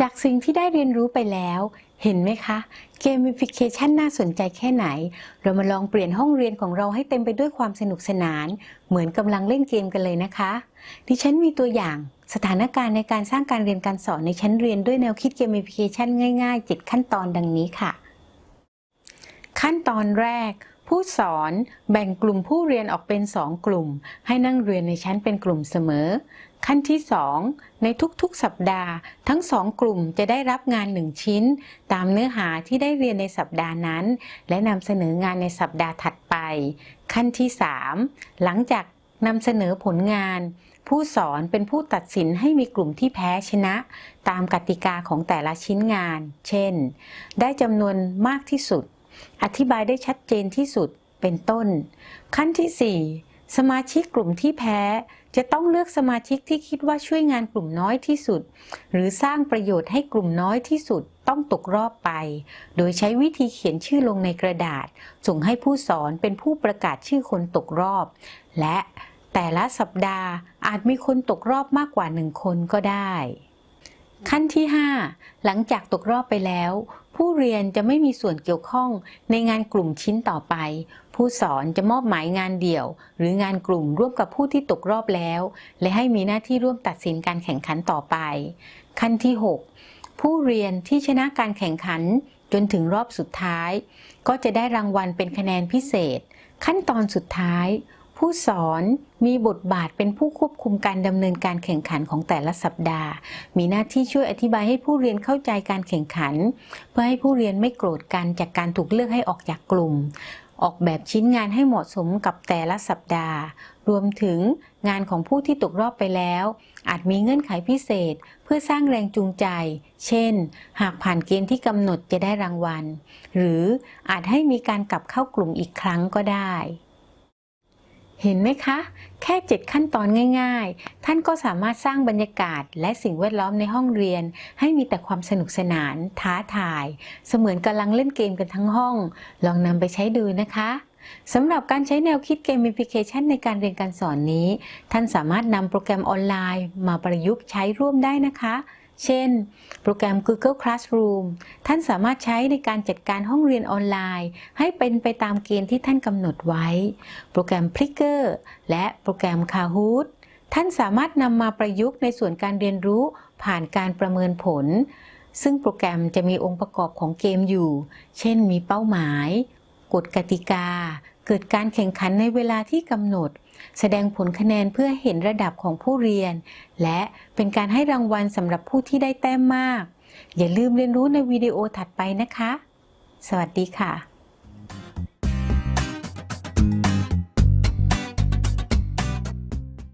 จากสิ่งที่ได้เรียนรู้ไปแล้ว เห็นไหมคะ gamification น่าสนใจแค่ไหน เรามาลองเปลี่ยนห้องเรียนของเราให้เต็มไปด้วยความสนุกสนาน เหมือนกำลังเล่นเกมกันเลยนะคะ ดิฉันมีตัวอย่างสถานการณ์ในการสร้างการเรียนการสอนในชั้นเรียนด้วยแนวคิด gamification ง่ายๆ 7 ขั้นตอนดังนี้ค่ะ ขั้นตอนแรก ผู้สอนแบ่งกลุ่มผู้เรียนออกเป็น2กลุ่ม ให้นั่งเรียนในชั้นเป็นกลุ่มเสมอ ขั้นที่ 2 ในทุกๆ สัปดาห์ ทั้งสองกลุ่มจะได้รับงาน1ชิ้น ตามเนื้อหาที่ได้เรียนในสัปดาห์นั้น และนำเสนองานในสัปดาห์ถัดไป ขั้นที่ 3 หลังจากนำเสนอผลงาน ผู้สอนเป็นผู้ตัดสินให้มีกลุ่มที่แพ้ชนะ ตามกติกาของแต่ละชิ้นงาน เช่น ได้จำนวนมากที่สุด อธิบายได้ชัดเจนที่สุดเป็นต้น ขั้นที่ 4 สมาชิกกลุ่มที่แพ้จะต้องเลือกสมาชิกที่คิดว่าช่วยงานกลุ่มน้อยที่สุด หรือสร้างประโยชน์ให้กลุ่มน้อยที่สุดต้องตกรอบไป โดยใช้วิธีเขียนชื่อลงในกระดาษ ส่งให้ผู้สอนเป็นผู้ประกาศชื่อคนตกรอบ และแต่ละสัปดาห์อาจมีคนตกรอบมากกว่าหนึ่งคนก็ได้ ขั้นที่ 5 หลังจากตกรอบไปแล้ว ผู้เรียนจะไม่มีส่วนเกี่ยวข้องในงานกลุ่มชิ้นต่อไป ผู้สอนจะมอบหมายงานเดี่ยว หรืองานกลุ่มร่วมกับผู้ที่ตกรอบแล้ว และให้มีหน้าที่ร่วมตัดสินการแข่งขันต่อไป ขั้นที่ 6 ผู้เรียนที่ชนะการแข่งขันจนถึงรอบสุดท้าย ก็จะได้รางวัลเป็นคะแนนพิเศษ ขั้นตอนสุดท้าย ผู้สอนมีบทบาทเป็นผู้ควบคุมการดำเนินการแข่งขันของแต่ละสัปดาห์ มีหน้าที่ช่วยอธิบายให้ผู้เรียนเข้าใจการแข่งขัน เพื่อให้ผู้เรียนไม่โกรธกันจากการถูกเลือกให้ออกจากกลุ่ม ออกแบบชิ้นงานให้เหมาะสมกับแต่ละสัปดาห์ รวมถึงงานของผู้ที่ตกรอบไปแล้ว อาจมีเงื่อนไขพิเศษ เพื่อสร้างแรงจูงใจ เช่น หากผ่านเกณฑ์ที่กำหนดจะได้รางวัล หรืออาจให้มีการกลับเข้ากลุ่มอีกครั้งก็ได้ เห็นไหมคะ แค่ 7 ขั้นตอนง่าย ๆ ท่านก็สามารถสร้างบรรยากาศ และสิ่งแวดล้อมในห้องเรียน ให้มีแต่ความสนุกสนาน ท้าทาย เสมือนกำลังเล่นเกมกันทั้งห้อง ลองนำไปใช้ดูนะคะสำหรับการใช้แนวคิดเกมฟิเคชันในการเรียนการสอนนี้ ท่านสามารถนำโปรแกรมออนไลน์ มาประยุกต์ใช้ร่วมได้นะคะ เช่น โปรแกรม Google Classroom ท่านสามารถใช้ในการจัดการห้องเรียนออนไลน์ ให้เป็นไปตามเกณฑ์ที่ท่านกำหนดไว้ โปรแกรม Plicker และโปรแกรม Kahoot ท่านสามารถนำมาประยุกต์ในส่วนการเรียนรู้ผ่านการประเมินผล ซึ่งโปรแกรมจะมีองค์ประกอบของเกมอยู่ เช่นมีเป้าหมาย กฎกติกา เกิดการแข่งขันในเวลาที่กำหนด แสดงผลคะแนนเพื่อเห็นระดับของผู้เรียน และเป็นการให้รางวัลสำหรับผู้ที่ได้แต้มมาก อย่าลืมเรียนรู้ในวิดีโอถัดไปนะคะ สวัสดีค่ะ